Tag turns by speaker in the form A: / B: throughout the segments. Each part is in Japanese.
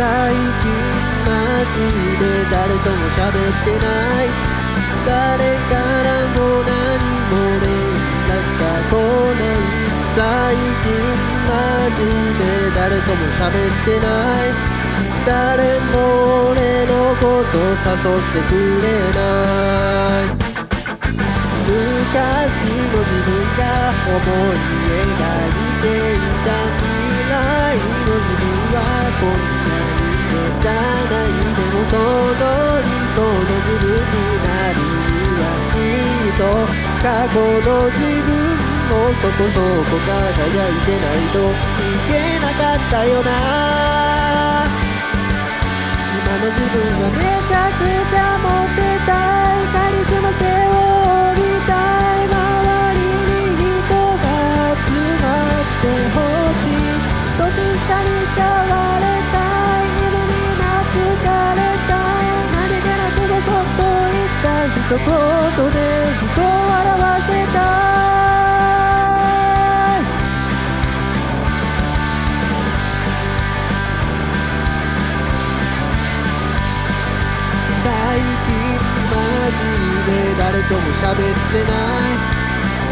A: 最近マジで誰とも喋ってない。誰からも何も連絡が来ない最近マジで誰とも喋ってない。誰も俺のこと誘ってくれない。昔の自分が思い描いていた未来の自分はこんなと過去の自分もそこそこ輝いてないといけなかったよな。今の自分はめちゃくちゃ一言で人を笑わせた。い最近マジで誰とも喋ってない。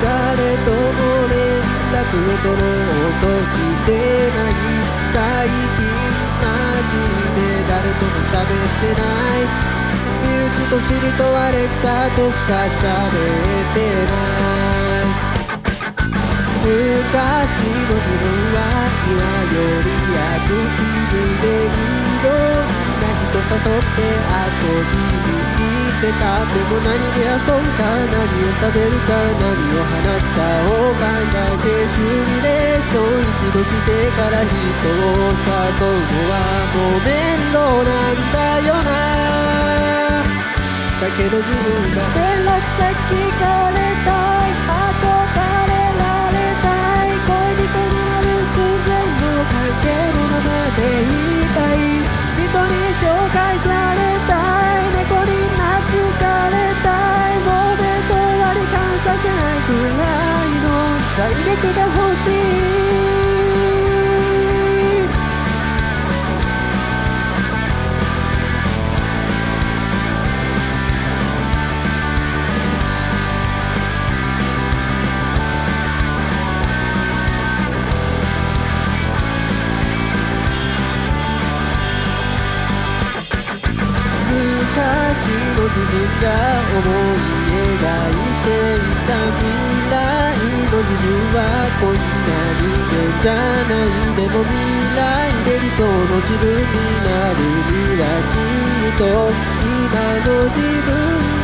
A: 誰とも連絡を取ろうとしてない。最近マジで誰とも喋ってない。身内と知りとアレクサとしか喋ってない昔の自分は今よりアクティブでいろんな人誘って遊びに行ってたでも何で遊ぶか何を食べるか何を話すかを考えてシミュレーション一度してから人を誘うの。はもう面倒なんだよなだけど自分が連絡先聞かれたい憧れられたい恋人になる寸前の関係のままでいたい。人に紹介されたい猫に懐かれたい。もうデート割り勘させないくらいの。財力が欲自分が思い描いていた未来の自分はこんな人間じゃないでも未来で理想の自分になるにはきっと今の自分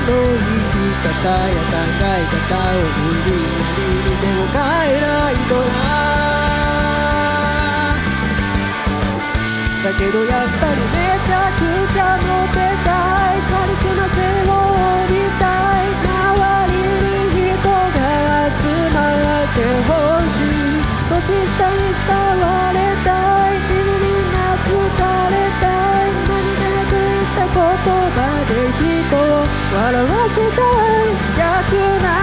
A: の生き方や考え方を無理やりでも変えないとな。けどやっぱりめちゃくちゃモテたいカリスマ性を帯びたい周りに人が集まってほしい年下に慕われたい犬に懐かれたい何気なく言った言葉で人を笑わせたい逆な